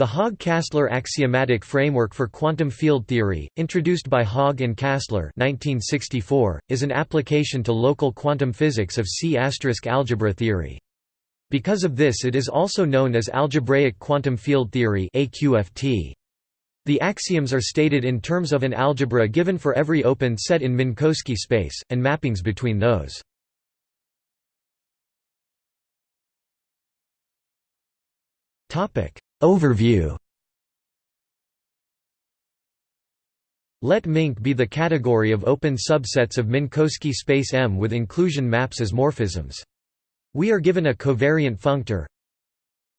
The Haag-Kastler axiomatic framework for quantum field theory, introduced by Haag and Kastler 1964, is an application to local quantum physics of C** algebra theory. Because of this it is also known as algebraic quantum field theory The axioms are stated in terms of an algebra given for every open set in Minkowski space, and mappings between those. Overview Let Mink be the category of open subsets of Minkowski space M with inclusion maps as morphisms. We are given a covariant functor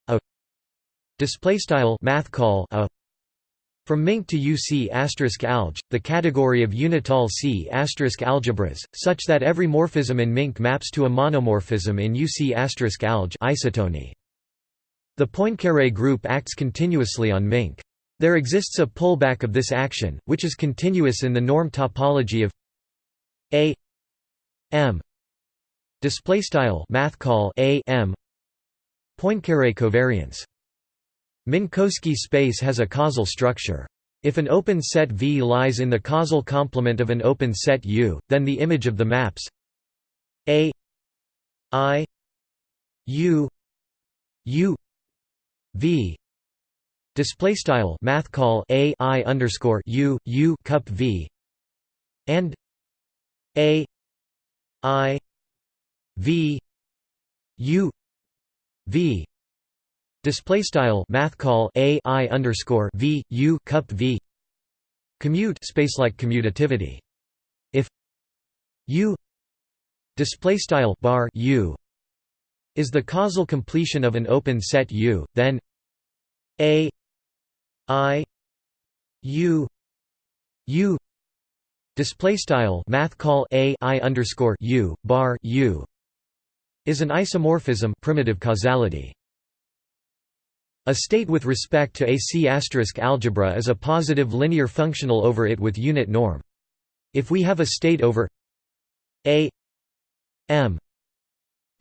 a math call a from Mink to UC asterisk alg, the category of unital C asterisk algebras, such that every morphism in Mink maps to a monomorphism in UC asterisk alg isotony. The Poincaré group acts continuously on Mink. There exists a pullback of this action, which is continuous in the norm topology of A M display style math call A M Poincaré covariance Minkowski space has a causal structure. If an open set V lies in the causal complement of an open set U, then the image of the maps A I U U V. Display style math call a i underscore u u cup v. And a i v u v. Display style math call a i underscore v u cup v. Commute space like commutativity. If u. Display style bar u is the causal completion of an open set U, then A I U U display style math call A I underscore U bar U is an isomorphism primitive causality. A state with respect to a C** algebra is a positive linear functional over it with unit norm. If we have a state over a m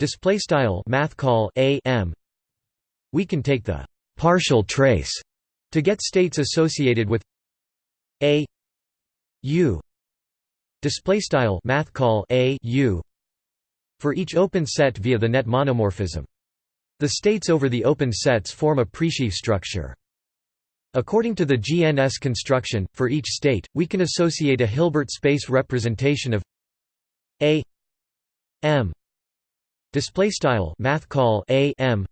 display style math call a m. We can take the partial trace to get states associated with a u. Display style math call a u for each open set via the net monomorphism. The states over the open sets form a presheaf structure. According to the GNS construction, for each state, we can associate a Hilbert space representation of A M Display style math call a m.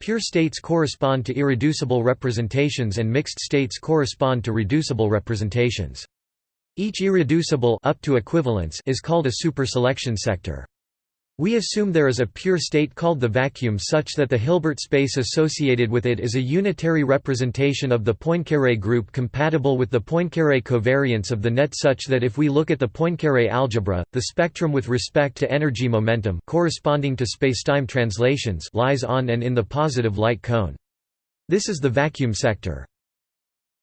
Pure states correspond to irreducible representations and mixed states correspond to reducible representations. Each irreducible up to equivalence is called a superselection sector. We assume there is a pure state called the vacuum such that the Hilbert space associated with it is a unitary representation of the Poincaré group compatible with the Poincaré covariance of the net such that if we look at the Poincaré algebra, the spectrum with respect to energy momentum corresponding to spacetime translations lies on and in the positive light cone. This is the vacuum sector.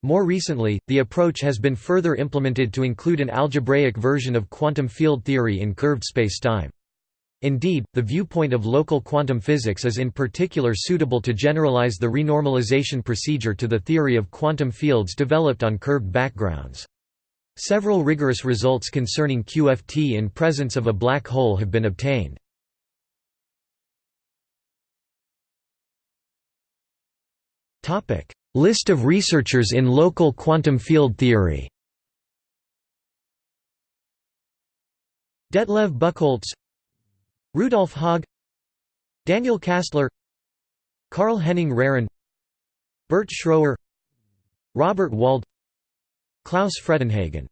More recently, the approach has been further implemented to include an algebraic version of quantum field theory in curved spacetime. Indeed, the viewpoint of local quantum physics is in particular suitable to generalize the renormalization procedure to the theory of quantum fields developed on curved backgrounds. Several rigorous results concerning QFT in presence of a black hole have been obtained. List of researchers in local quantum field theory Detlev Buchholz Rudolf Haag Daniel Kastler Karl Henning Rehren Bert Schroer Robert Wald Klaus Fredenhagen